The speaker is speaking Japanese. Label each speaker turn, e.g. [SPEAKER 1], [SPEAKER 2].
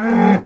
[SPEAKER 1] Ah!